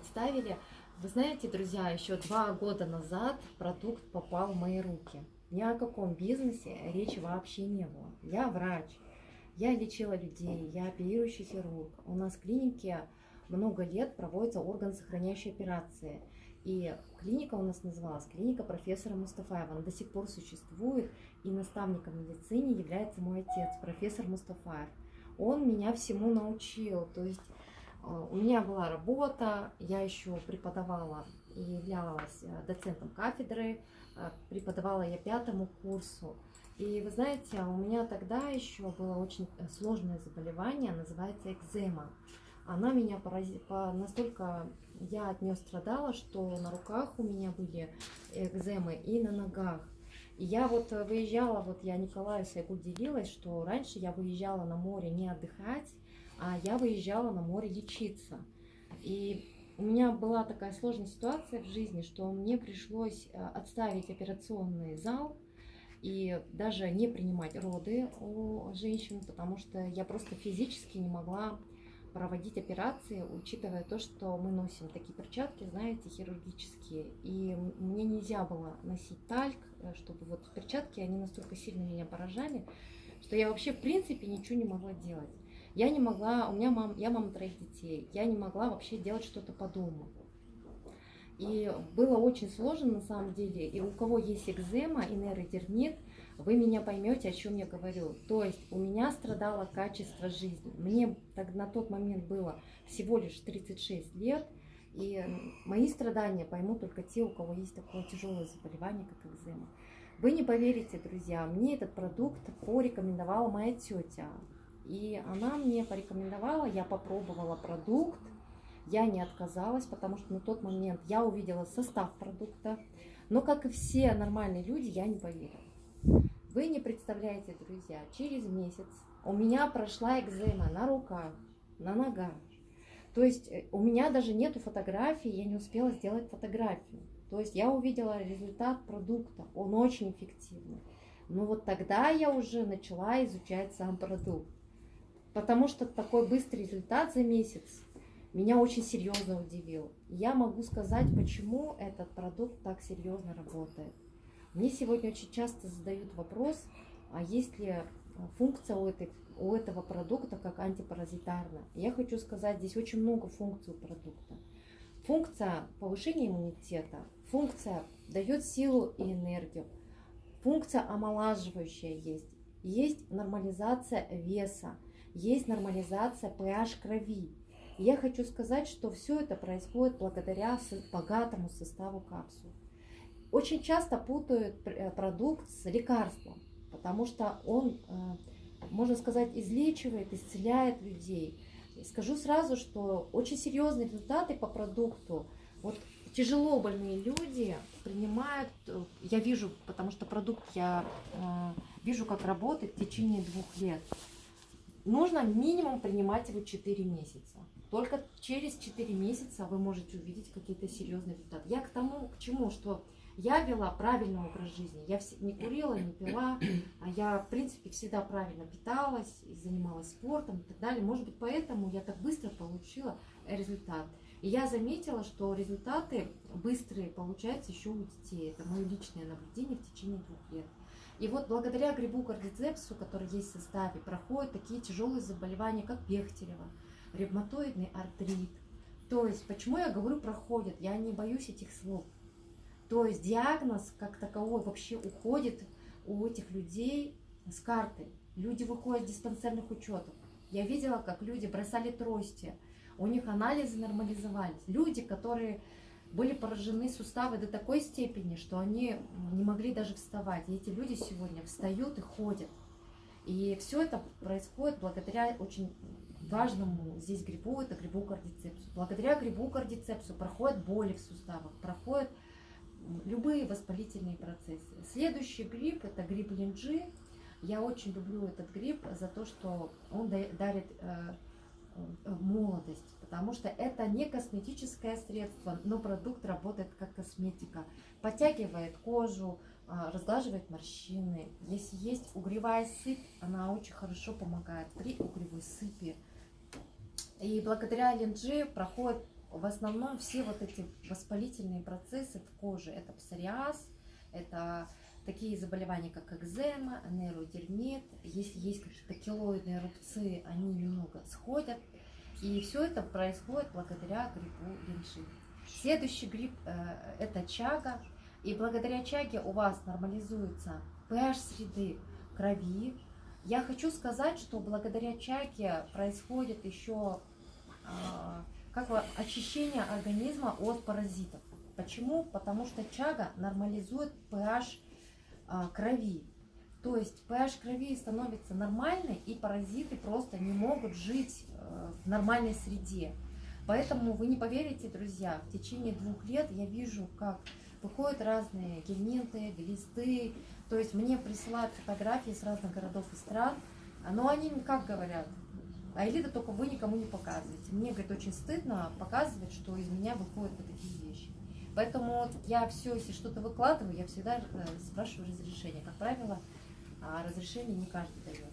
представили. Вы знаете, друзья, еще два года назад продукт попал в мои руки. Ни о каком бизнесе речи вообще не было. Я врач, я лечила людей, я оперирующий хирург. У нас в клинике много лет проводятся органосохраняющие операции. И клиника у нас называлась клиника профессора Мустафаева. Она до сих пор существует, и наставником медицине является мой отец, профессор Мустафаев. Он меня всему научил, то есть у меня была работа, я еще преподавала и являлась э, доцентом кафедры, э, преподавала я пятому курсу. И вы знаете, у меня тогда еще было очень сложное заболевание, называется экзема. Она меня поразила, настолько я от нее страдала, что на руках у меня были экземы и на ногах. И я вот выезжала, вот я Николаю Сайгу делилась, что раньше я выезжала на море не отдыхать, я выезжала на море лечиться. И у меня была такая сложная ситуация в жизни, что мне пришлось э, отставить операционный зал и даже не принимать роды у женщин, потому что я просто физически не могла проводить операции, учитывая то, что мы носим такие перчатки, знаете, хирургические. И мне нельзя было носить тальк, э, чтобы вот перчатки, они настолько сильно меня поражали, что я вообще в принципе ничего не могла делать. Я не могла, у меня мам, я мама троих детей, я не могла вообще делать что-то по дому. И было очень сложно на самом деле. И у кого есть экзема и нейродермит, вы меня поймете, о чем я говорю. То есть у меня страдало качество жизни. Мне так, на тот момент было всего лишь 36 лет, и мои страдания поймут только те, у кого есть такое тяжелое заболевание, как экзема. Вы не поверите, друзья, мне этот продукт порекомендовала моя тетя. И она мне порекомендовала, я попробовала продукт, я не отказалась, потому что на тот момент я увидела состав продукта, но, как и все нормальные люди, я не поверила. Вы не представляете, друзья, через месяц у меня прошла экзема на руках, на ногах. То есть э, у меня даже нету фотографии, я не успела сделать фотографию. То есть я увидела результат продукта, он очень эффективный. Но вот тогда я уже начала изучать сам продукт. Потому что такой быстрый результат за месяц меня очень серьезно удивил. Я могу сказать, почему этот продукт так серьезно работает. Мне сегодня очень часто задают вопрос, а есть ли а, функция у, этой, у этого продукта как антипаразитарная. Я хочу сказать, здесь очень много функций у продукта. Функция повышения иммунитета, функция дает силу и энергию, функция омолаживающая есть, есть нормализация веса, есть нормализация pH крови. я хочу сказать, что все это происходит благодаря богатому составу капсул. Очень часто путают э, продукт с лекарством, потому что он, э, можно сказать, излечивает, исцеляет людей. скажу сразу, что очень серьезные результаты по продукту. Вот тяжело больные люди принимают, э, я вижу, потому что продукт я вижу, как работает в течение двух лет. Нужно минимум принимать его 4 месяца. Только через 4 месяца вы можете увидеть какие-то серьезные результаты. Я к тому, к чему, что я вела правильный образ жизни. Я не курила, не пила, а я, в принципе, всегда правильно питалась, занималась спортом и так далее. Может быть, поэтому я так быстро получила результат. И я заметила, что результаты быстрые получаются еще у детей. Это мое личное наблюдение в течение двух лет. И вот благодаря грибу кардицепсу, который есть в составе, проходят такие тяжелые заболевания, как Бехтерева, ревматоидный артрит. То есть, почему я говорю проходят? Я не боюсь этих слов. То есть диагноз как таковой вообще уходит у этих людей с карты. Люди выходят с диспансерных учетов. Я видела, как люди бросали трости, у них анализы нормализовались. Люди, которые были поражены суставы до такой степени, что они не могли даже вставать. И эти люди сегодня встают и ходят. И все это происходит благодаря очень важному здесь грибу, это грибу кардицепсу. Благодаря грибу кардицепсу проходят боли в суставах, проходят любые воспалительные процессы. Следующий гриб это гриб линджи. Я очень люблю этот гриб за то, что он дарит э, молодость, потому что это не косметическое средство, но продукт работает как косметика. Подтягивает кожу, э, разглаживает морщины. Если есть угревая сыпь, она очень хорошо помогает при угревой сыпи. И благодаря линджи проходит в основном все вот эти воспалительные процессы в коже, это псориаз, это такие заболевания, как экзема, нейродермит, если есть какие-то килоидные рубцы, они немного сходят, и все это происходит благодаря грибу линши. Следующий гриб э, это чага, и благодаря чаге у вас нормализуется pH среды крови. Я хочу сказать, что благодаря чаге происходит еще э, как бы очищение организма от паразитов. Почему? Потому что чага нормализует pH а, крови. То есть pH крови становится нормальной, и паразиты просто не могут жить э, в нормальной среде. Поэтому вы не поверите, друзья, в течение двух лет я вижу, как выходят разные гельминты, глисты. То есть мне присылают фотографии с разных городов и стран. Но они как говорят, а элита только вы никому не показываете. Мне, говорит, очень стыдно показывать, что из меня выходят вот такие вещи. Поэтому я все, если что-то выкладываю, я всегда э, спрашиваю разрешение. Как правило, а разрешение не каждый дает.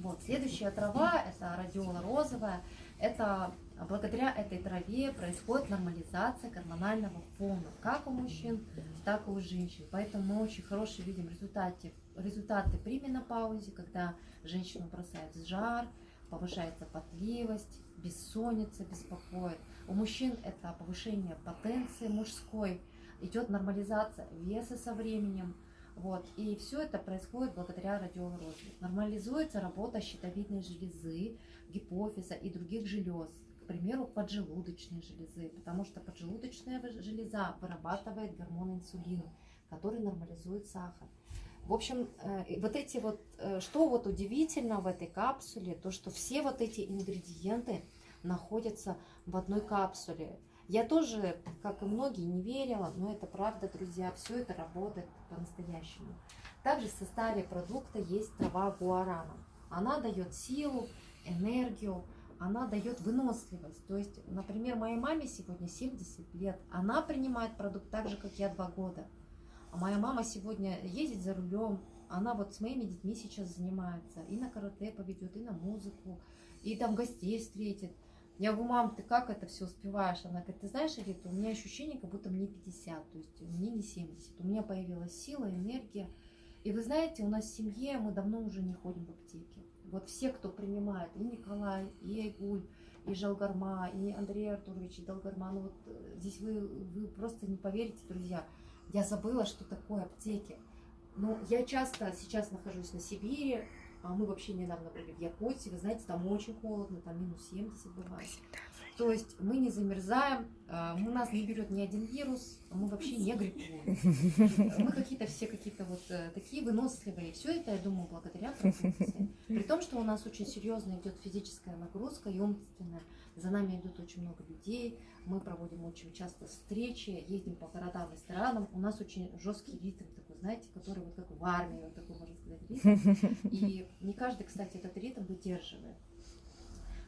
Вот, следующая трава, это радиола розовая. Это благодаря этой траве происходит нормализация гормонального фона, как у мужчин, так и у женщин. Поэтому мы очень хорошие видим результаты, результаты при менопаузе, когда женщину бросает жар, повышается потливость, бессонница беспокоит. У мужчин это повышение потенции мужской, идет нормализация веса со временем. Вот. И все это происходит благодаря радиоурозе. Нормализуется работа щитовидной железы, гипофиза и других желез. К примеру, поджелудочной железы, потому что поджелудочная железа вырабатывает гормон инсулина, который нормализует сахар. В общем, э, вот эти вот, э, что вот удивительно в этой капсуле, то, что все вот эти ингредиенты находятся в одной капсуле. Я тоже, как и многие, не верила, но это правда, друзья, все это работает по-настоящему. Также в составе продукта есть трава гуарана. Она дает силу, энергию, она дает выносливость. То есть, например, моей маме сегодня 70 лет, она принимает продукт так же, как я, два года. А моя мама сегодня ездит за рулем, она вот с моими детьми сейчас занимается, и на карате поведет, и на музыку, и там гостей встретит. Я говорю, мам, ты как это все успеваешь? Она говорит, ты знаешь, Рита, у меня ощущение, как будто мне 50, то есть мне не 70. У меня появилась сила, энергия. И вы знаете, у нас в семье мы давно уже не ходим в аптеке. Вот все, кто принимает, и Николай, и Айгуль, и Жалгарма, и Андрей Артурович, и Долгарман, вот э, здесь вы, вы просто не поверите, друзья, я забыла, что такое аптеки. Ну, я часто сейчас нахожусь на Сибири, мы вообще недавно были в Якутии, вы знаете, там очень холодно, там минус 70 бывает. То есть мы не замерзаем, а, у нас не берет ни один вирус, мы вообще не гриппуем. Мы какие-то все какие-то вот э, такие выносливые. Все это, я думаю, благодаря продукции. При том, что у нас очень серьезно идет физическая нагрузка и умственная. За нами идут очень много людей, мы проводим очень часто встречи, ездим по городам, ресторанам. У нас очень жесткий ритм такой, знаете, который вот как в армии, вот такой, можно сказать, ритм. И не каждый, кстати, этот ритм выдерживает.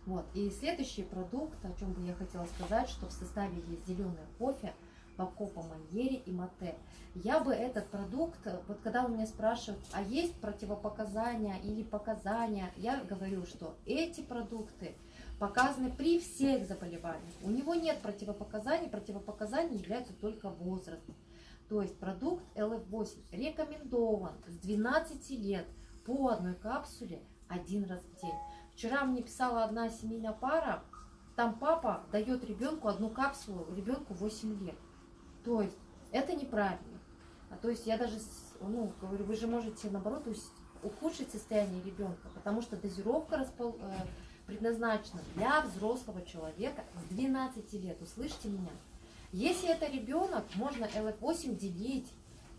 Вот. И следующий продукт, о чем бы я хотела сказать, что в составе есть зеленый кофе, Бакопа Маньери и Мате. Я бы этот продукт, вот когда у меня спрашивают, а есть противопоказания или показания, я говорю, что эти продукты показаны при всех заболеваниях. У него нет противопоказаний, противопоказаний являются только возраст. То есть продукт LF8 рекомендован с 12 лет по одной капсуле один раз в день. Вчера мне писала одна семейная пара, там папа дает ребенку одну капсулу, ребенку 8 лет. То есть это неправильно. А то есть я даже, ну, говорю, вы же можете наоборот ухудшить состояние ребенка, потому что дозировка распол, э, предназначена для взрослого человека с 12 лет. Услышьте меня. Если это ребенок, можно ЛФ8 делить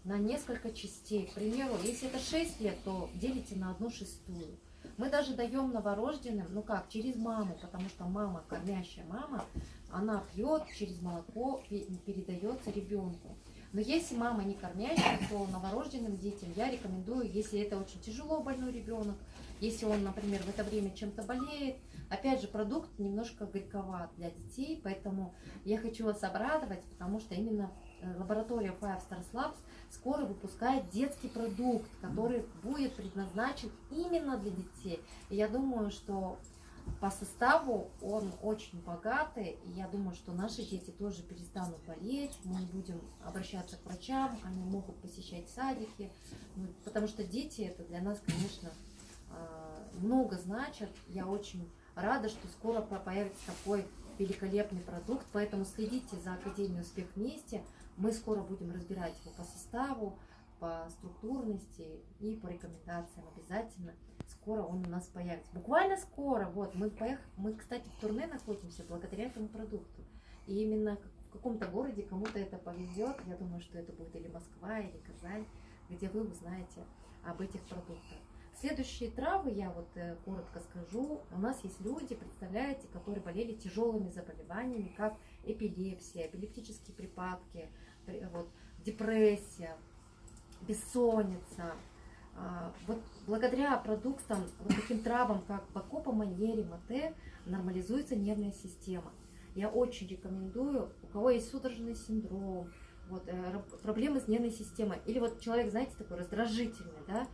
на несколько частей. К примеру, если это 6 лет, то делите на одну шестую. Мы даже даем новорожденным, ну как, через маму, потому что мама, кормящая мама, она пьет через молоко, передается ребенку. Но если мама не кормящая, то новорожденным детям я рекомендую, если это очень тяжело больной ребенок, если он, например, в это время чем-то болеет, опять же, продукт немножко горьковат для детей, поэтому я хочу вас обрадовать, потому что именно э, лаборатория Five Stars Labs скоро выпускает детский продукт, который будет предназначен именно для детей. И я думаю, что по составу он очень богатый, и я думаю, что наши дети тоже перестанут болеть, мы не будем обращаться к врачам, они могут посещать садики, ну, потому что дети это для нас, конечно, много значат. Я очень рада, что скоро появится такой великолепный продукт, поэтому следите за Академией Успех вместе. Мы скоро будем разбирать его по составу, по структурности и по рекомендациям обязательно скоро он у нас появится. Буквально скоро. Вот, мы, поех... мы, кстати, в турне находимся благодаря этому продукту. И именно в каком-то городе кому-то это повезет. Я думаю, что это будет или Москва, или Казань, где вы узнаете об этих продуктах. Следующие травы, я вот э, коротко скажу, у нас есть люди, представляете, которые болели тяжелыми заболеваниями, как эпилепсия, эпилептические припадки, вот, депрессия, бессонница, а, вот благодаря продуктам, вот таким травам, как Бакопа, Маньери, Мате, нормализуется нервная система. Я очень рекомендую, у кого есть судорожный синдром, вот, э, проблемы с нервной системой, или вот человек, знаете, такой раздражительный, да,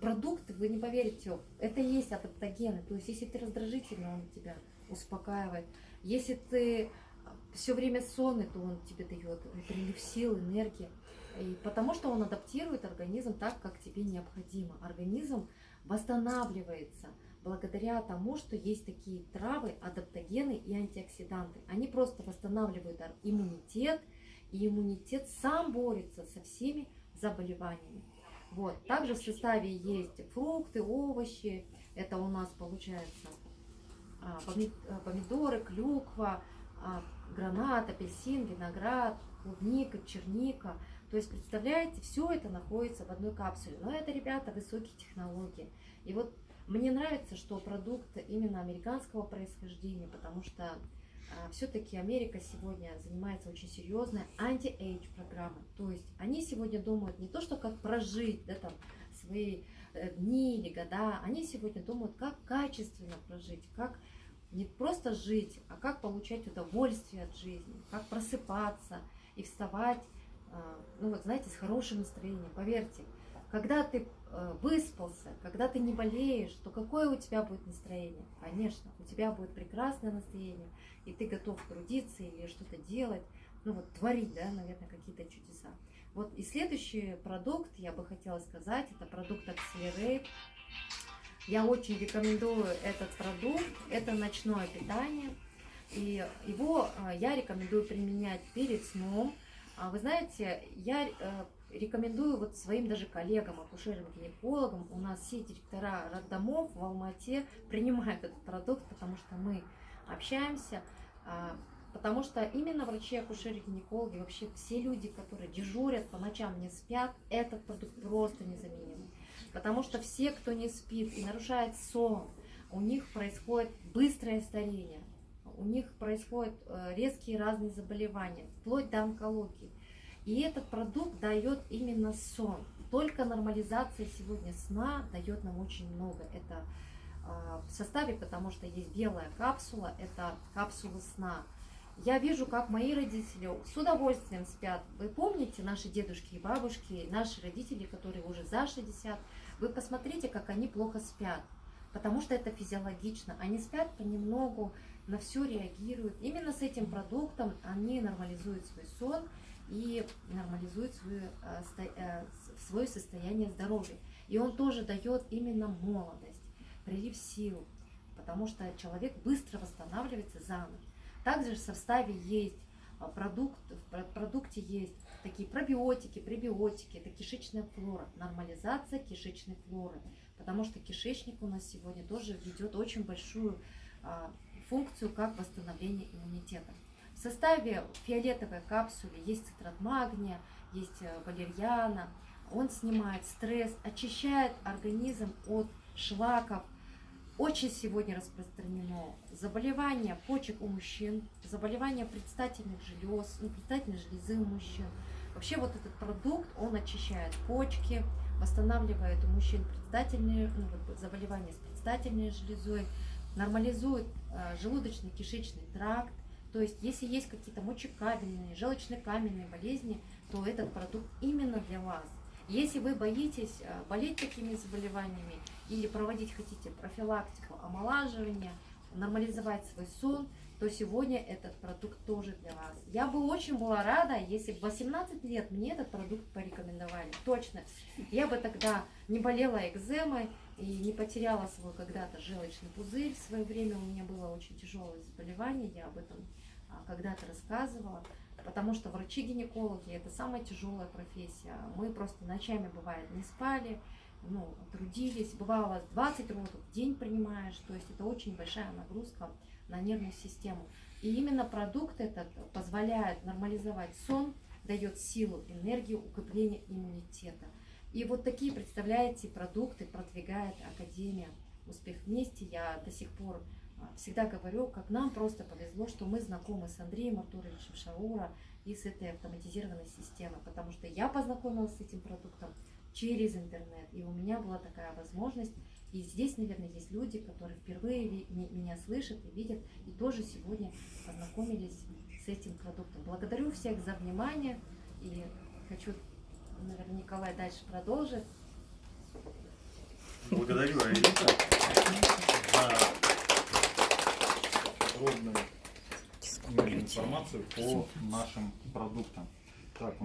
продукт, вы не поверите, это есть адаптогены, то есть если ты раздражительный, он тебя успокаивает, если ты все время сонный, то он тебе дает прилив сил, энергии. И потому что он адаптирует организм так, как тебе необходимо. Организм восстанавливается благодаря тому, что есть такие травы, адаптогены и антиоксиданты. Они просто восстанавливают иммунитет, и иммунитет сам борется со всеми заболеваниями. Вот. Также в составе есть фрукты, овощи. Это у нас получается а, помидоры, клюква, а, гранат, апельсин, виноград, клубника, черника – то есть, представляете, все это находится в одной капсуле. Но это, ребята, высокие технологии. И вот мне нравится, что продукт именно американского происхождения, потому что все-таки Америка сегодня занимается очень серьезной anti-age программой. То есть они сегодня думают не то, что как прожить да, там, свои э, дни или года, они сегодня думают, как качественно прожить, как не просто жить, а как получать удовольствие от жизни, как просыпаться и вставать а, ну вот знаете, с хорошим настроением. Поверьте, когда ты выспался, когда ты не болеешь, то какое у тебя будет настроение? Конечно, у тебя будет прекрасное настроение, и ты готов трудиться или что-то делать, ну вот творить, да, наверное, какие-то чудеса. Вот и следующий продукт, я бы хотела сказать, это продукт Accelerate. Я очень рекомендую этот продукт, это ночное питание, и его э, я рекомендую применять перед сном, а вы знаете, я э, рекомендую вот своим даже коллегам, акушерам, гинекологам, у нас все директора роддомов в Алмате принимают этот продукт, потому что мы общаемся, а, потому что именно врачи, акушеры, гинекологи, вообще все люди, которые дежурят по ночам, не спят, этот продукт просто незаменимый. Потому что все, кто не спит и нарушает сон, у них происходит быстрое старение у них происходят э, резкие разные заболевания, вплоть до онкологии. И этот продукт дает именно сон. Только нормализация сегодня сна дает нам очень много. Это а, в составе, потому что есть белая капсула, это капсула сна. Я вижу, как мои родители с удовольствием спят. Вы помните наши дедушки и бабушки, наши родители, которые уже за 60, вы посмотрите, как они плохо спят, потому что это физиологично. Они спят понемногу, на все реагируют. Именно с этим продуктом они нормализуют свой сон и нормализуют свое, э, э, свое состояние здоровья. И он тоже дает именно молодость, прилив сил, потому что человек быстро восстанавливается за ночь. Также в составе есть э, продукт, в продукте есть такие пробиотики, пребиотики, это кишечная флора, нормализация кишечной флоры, потому что кишечник у нас сегодня тоже ведет очень большую а, функцию как восстановление иммунитета. В составе фиолетовой капсулы есть цитрат магния, есть э, валерьяна. Он снимает стресс, очищает организм от шлаков. Очень сегодня распространено заболевания почек у мужчин, заболевания предстательных желез, ну, предстательной железы у мужчин. Вообще вот этот продукт, он очищает почки, восстанавливает у мужчин предстательные, ну, заболевания с предстательной железой, нормализует э, желудочно-кишечный тракт. То есть, если есть какие-то мочекаменные, желчно-каменные болезни, то этот продукт именно для вас. Если вы боитесь э, болеть такими заболеваниями или проводить хотите профилактику омолаживания, нормализовать свой сон, то сегодня этот продукт тоже для вас. Я бы очень была рада, если бы в 18 лет мне этот продукт порекомендовали. Точно. Я бы тогда не болела экземой и не потеряла свой когда-то желчный пузырь. В свое время у меня было очень тяжелое заболевание, я об этом когда-то рассказывала. Потому что врачи-гинекологи это самая тяжелая профессия. Мы просто ночами, бывает, не спали, ну, трудились. Бывало 20 родов в день принимаешь. То есть это очень большая нагрузка на нервную систему. И именно продукт этот позволяет нормализовать сон, дает силу, энергию, укрепление иммунитета. И вот такие, представляете, продукты продвигает Академия «Успех вместе». Я до сих пор а, всегда говорю, как нам просто повезло, что мы знакомы с Андреем Артуровичем Шаура и с этой автоматизированной системой, потому что я познакомилась с этим продуктом через интернет, и у меня была такая возможность. И здесь, наверное, есть люди, которые впервые меня слышат и видят, и тоже сегодня познакомились с этим продуктом. Благодарю всех за внимание, и хочу, наверное, Николай дальше продолжит. Благодарю, Аэлита, за подробную информацию по нашим продуктам. Так,